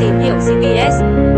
tìm hiểu GPS.